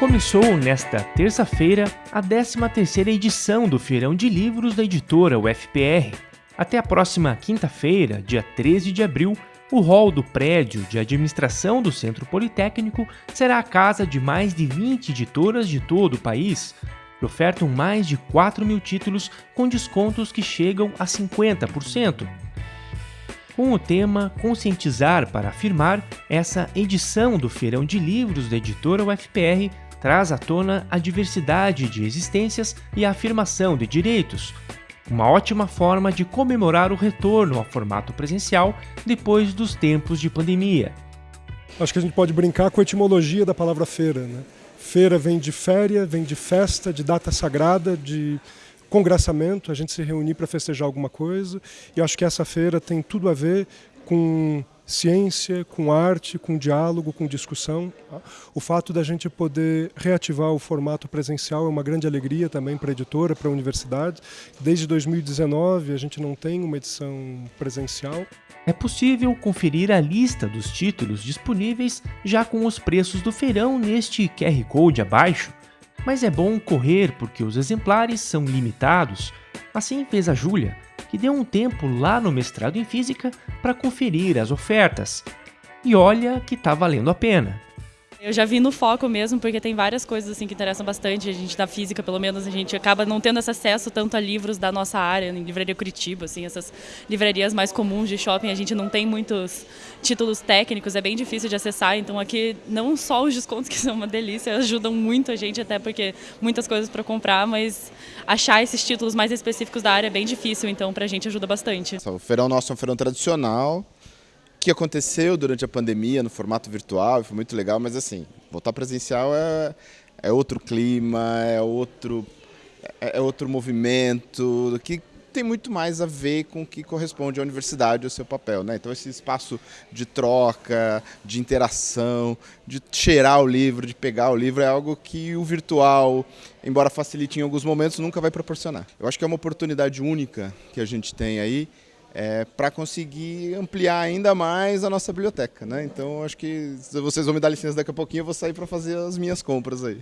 Começou nesta terça-feira a 13ª edição do Feirão de Livros da editora UFPR. Até a próxima quinta-feira, dia 13 de abril, o hall do prédio de administração do Centro Politécnico será a casa de mais de 20 editoras de todo o país, que ofertam mais de 4 mil títulos com descontos que chegam a 50%. Com o tema Conscientizar para Afirmar, essa edição do Feirão de Livros da editora UFPR traz à tona a diversidade de existências e a afirmação de direitos, uma ótima forma de comemorar o retorno ao formato presencial depois dos tempos de pandemia. Acho que a gente pode brincar com a etimologia da palavra feira. Né? Feira vem de féria, vem de festa, de data sagrada, de congressamento, a gente se reunir para festejar alguma coisa. E acho que essa feira tem tudo a ver com ciência, com arte, com diálogo, com discussão. Tá? O fato da gente poder reativar o formato presencial é uma grande alegria também para a editora, para a universidade. Desde 2019 a gente não tem uma edição presencial. É possível conferir a lista dos títulos disponíveis já com os preços do feirão neste QR Code abaixo, mas é bom correr porque os exemplares são limitados. Assim fez a Júlia, que deu um tempo lá no mestrado em física para conferir as ofertas. E olha que tá valendo a pena. Eu já vi no foco mesmo, porque tem várias coisas assim que interessam bastante. A gente da física, pelo menos, a gente acaba não tendo esse acesso tanto a livros da nossa área, em livraria Curitiba, assim, essas livrarias mais comuns de shopping, a gente não tem muitos títulos técnicos, é bem difícil de acessar. Então aqui não só os descontos que são uma delícia, ajudam muito a gente até porque muitas coisas para comprar, mas achar esses títulos mais específicos da área é bem difícil, então para a gente ajuda bastante. O feirão nosso é um feirão tradicional que aconteceu durante a pandemia no formato virtual, foi muito legal, mas assim, voltar presencial é, é outro clima, é outro, é, é outro movimento, que tem muito mais a ver com o que corresponde à universidade, ao seu papel. Né? Então esse espaço de troca, de interação, de cheirar o livro, de pegar o livro, é algo que o virtual, embora facilite em alguns momentos, nunca vai proporcionar. Eu acho que é uma oportunidade única que a gente tem aí, é, para conseguir ampliar ainda mais a nossa biblioteca. Né? Então, acho que vocês vão me dar licença daqui a pouquinho, eu vou sair para fazer as minhas compras aí.